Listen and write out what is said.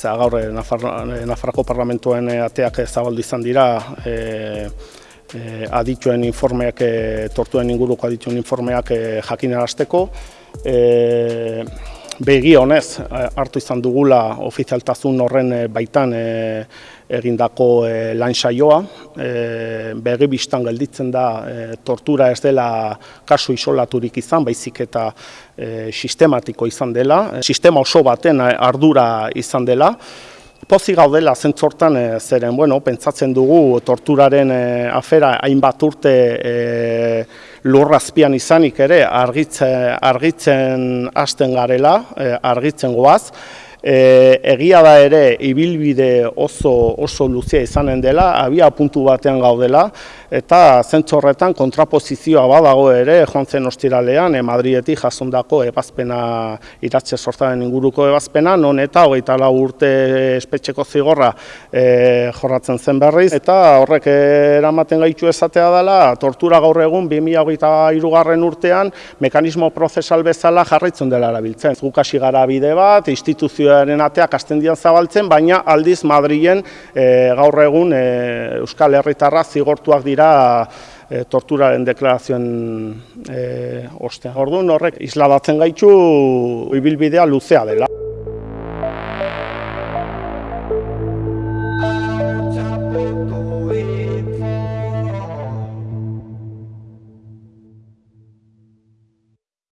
zera gaur eh, Nafar, eh, Nafarroko parlamentuen eh, ateak zabaldu izan dira e, e, adituen informeak, e, tortuen inguruko adituen informeak e, jakinarazteko. E, Begi honez, hartu izan dugula ofizialtasun horren baitan e, egindako e, lan saioa. E, begi biztan gelditzen da tortura ez dela kasu isolaturik izan, baizik eta e, sistematiko izan dela, sistema oso baten ardura izan dela. Pozi gaudela zentzortan e, zeren, bueno, pentsatzen dugu torturaren e, afera hainbat urte e, lurrazpian izanik ere argitzen, argitzen hasten garela, e, argitzen goaz. E, egia da ere ibilbide oso oso luzea izanen dela, abia puntu batean gaudela, eta zentzorretan kontrapozizioa badago ere, joan zen ostiralean, e, Madrietik jasondako ebazpena iratxe sortaren inguruko ebazpena, non eta hogeita lau urte espetxeko zigorra e, jorratzen zen berriz, eta horrek eramaten gaitu esatea dela, tortura gaur egun 2008 irugarren urtean, mekanismo prozesal bezala jarraitzen dela erabiltzen. Gukasi gara bide bat, instituzioaren ateak astendian zabaltzen, baina aldiz Madrilen e, gaur egun e, Euskal Herritarra zigortuak dira e, torturaren deklarazioen e, ostean. Orduan horrek isladatzen gaitu ibilbidea luzea dela.